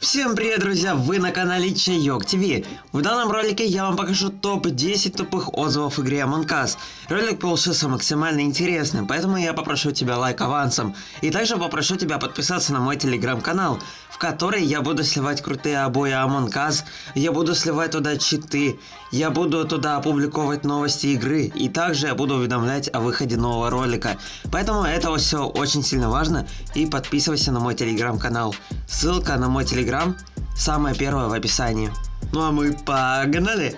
Всем привет, друзья! Вы на канале Чайок ТВ. В данном ролике я вам покажу топ-10 тупых отзывов в игре Among Us. Ролик получился максимально интересным, поэтому я попрошу тебя лайк авансом. И также попрошу тебя подписаться на мой телеграм-канал, в который я буду сливать крутые обои Among Us, я буду сливать туда читы, я буду туда опубликовать новости игры, и также я буду уведомлять о выходе нового ролика. Поэтому это все очень сильно важно, и подписывайся на мой телеграм-канал. Ссылка на мой телеграм самая первая в описании. Ну а мы погнали!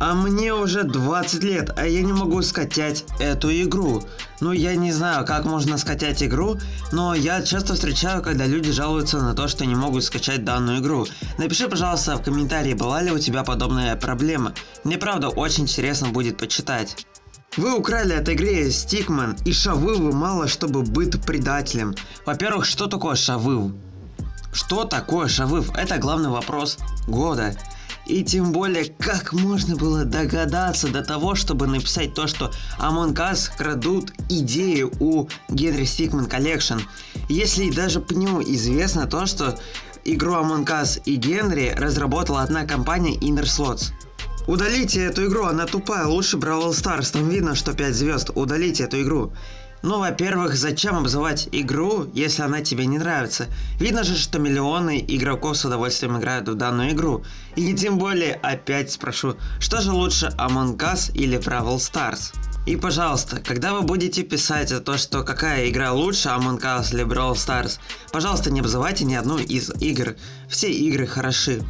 А мне уже 20 лет, а я не могу скачать эту игру. Ну я не знаю, как можно скачать игру, но я часто встречаю, когда люди жалуются на то, что не могут скачать данную игру. Напиши, пожалуйста, в комментарии, была ли у тебя подобная проблема. Мне правда очень интересно будет почитать. Вы украли от игры Стикман и Шавывы мало чтобы быть предателем. Во-первых, что такое Шавыв? Что такое Шавыв? Это главный вопрос года. И тем более, как можно было догадаться до того, чтобы написать то, что Among Us крадут идеи у Генри Стикман Collection. Если даже ПНЮ известно то, что игру Among Us и Генри разработала одна компания Inner Slots. Удалите эту игру, она тупая, лучше Бравл Stars, там видно, что 5 звезд, удалите эту игру. Ну, во-первых, зачем обзывать игру, если она тебе не нравится? Видно же, что миллионы игроков с удовольствием играют в данную игру. И тем более, опять спрошу, что же лучше Among Us или Brawl Stars? И пожалуйста, когда вы будете писать о том, что какая игра лучше, Among Us или Brawl Stars, пожалуйста, не обзывайте ни одну из игр. Все игры хороши.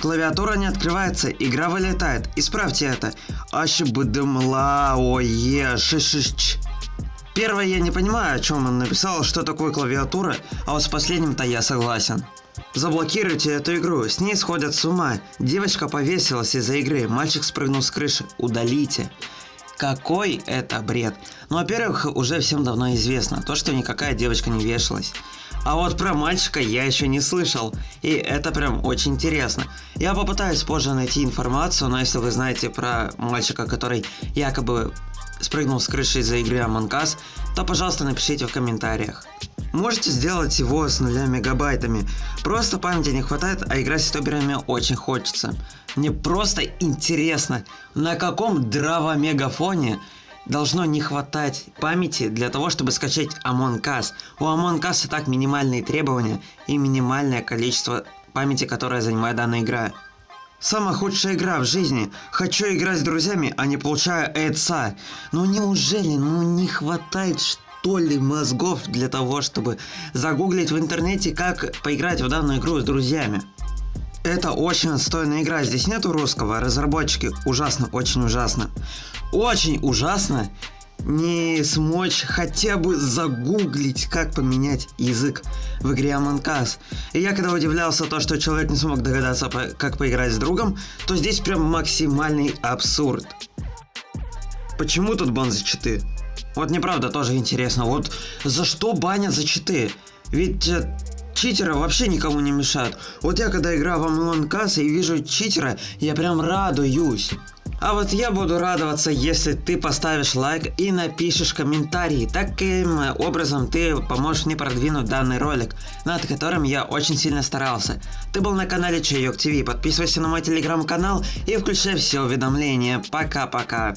Клавиатура не открывается, игра вылетает. Исправьте это. Ащебдымла, ое, шишиш. Первое я не понимаю, о чем он написал, что такое клавиатура, а вот с последним-то я согласен. Заблокируйте эту игру, с ней сходят с ума. Девочка повесилась из-за игры, мальчик спрыгнул с крыши. Удалите. Какой это бред? Ну, во-первых, уже всем давно известно, то, что никакая девочка не вешалась. А вот про мальчика я еще не слышал, и это прям очень интересно. Я попытаюсь позже найти информацию, но если вы знаете про мальчика, который якобы спрыгнул с крыши из-за игры Among Us, то пожалуйста напишите в комментариях. Можете сделать его с нуля мегабайтами. Просто памяти не хватает, а играть с тоберами очень хочется. Мне просто интересно, на каком драва-мегафоне должно не хватать памяти для того, чтобы скачать Among Us. У Among Us и так минимальные требования и минимальное количество памяти, которое занимает данная игра. Самая худшая игра в жизни. Хочу играть с друзьями, а не получаю эйца. Ну неужели, ну не хватает что ли мозгов для того, чтобы загуглить в интернете, как поиграть в данную игру с друзьями? Это очень отстойная игра, здесь нету русского, разработчики ужасно, очень ужасно. Очень ужасно не смочь хотя бы загуглить, как поменять язык в игре Among Us. И я когда удивлялся то, что человек не смог догадаться, как поиграть с другом, то здесь прям максимальный абсурд. Почему тут бан за читы? Вот неправда тоже интересно, вот за что банят за читы? Ведь э, читеры вообще никому не мешают. Вот я когда играю в Among Us и вижу читера, я прям радуюсь. А вот я буду радоваться, если ты поставишь лайк и напишешь комментарий. Таким образом ты поможешь мне продвинуть данный ролик, над которым я очень сильно старался. Ты был на канале Чайок ТВ, подписывайся на мой телеграм-канал и включай все уведомления. Пока-пока.